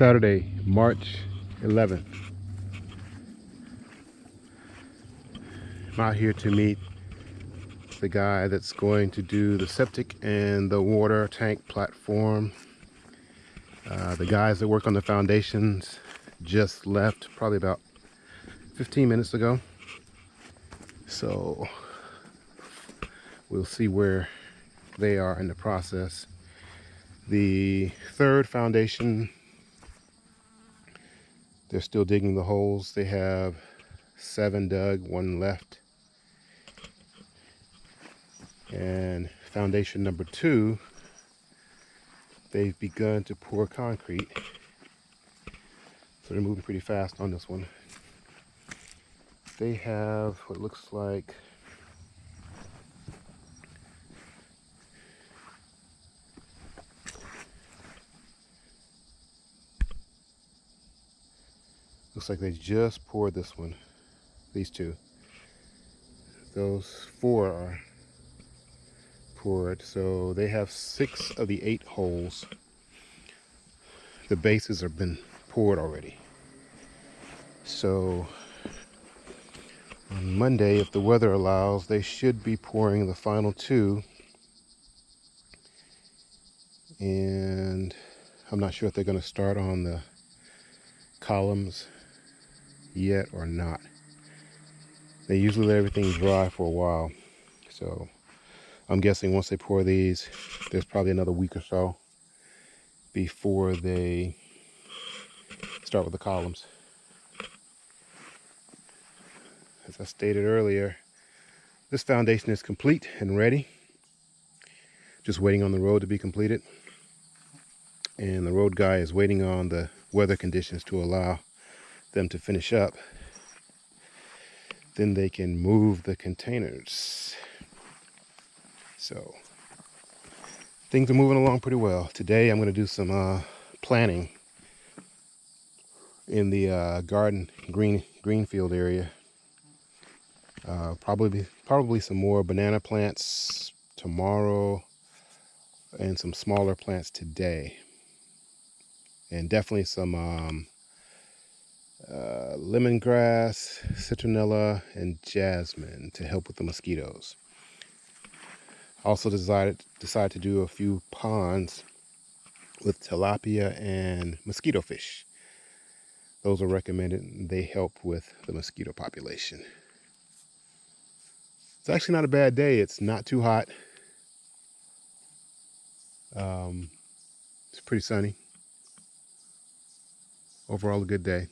Saturday, March 11th. I'm out here to meet the guy that's going to do the septic and the water tank platform. Uh, the guys that work on the foundations just left probably about 15 minutes ago. So we'll see where they are in the process. The third foundation, they're still digging the holes. They have seven dug, one left. And foundation number two, they've begun to pour concrete. So they're moving pretty fast on this one. They have what looks like looks like they just poured this one these two those four are poured. So they have six of the eight holes. The bases have been poured already. So on Monday, if the weather allows, they should be pouring the final two. And I'm not sure if they're going to start on the columns yet or not. They usually let everything dry for a while. So I'm guessing once they pour these, there's probably another week or so before they start with the columns. As I stated earlier, this foundation is complete and ready. Just waiting on the road to be completed. And the road guy is waiting on the weather conditions to allow them to finish up. Then they can move the containers. So things are moving along pretty well. Today I'm going to do some uh, planting in the uh, garden green greenfield area. Uh, probably probably some more banana plants tomorrow and some smaller plants today. And definitely some um, uh, lemongrass, citronella, and jasmine to help with the mosquitoes. Also decided decided to do a few ponds with tilapia and mosquito fish. Those are recommended. They help with the mosquito population. It's actually not a bad day. It's not too hot. Um, it's pretty sunny. Overall, a good day.